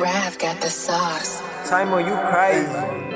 Rav got the sauce. Timo, you crazy.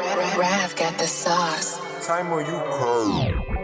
Rav got the sauce. Time Timo, you crazy.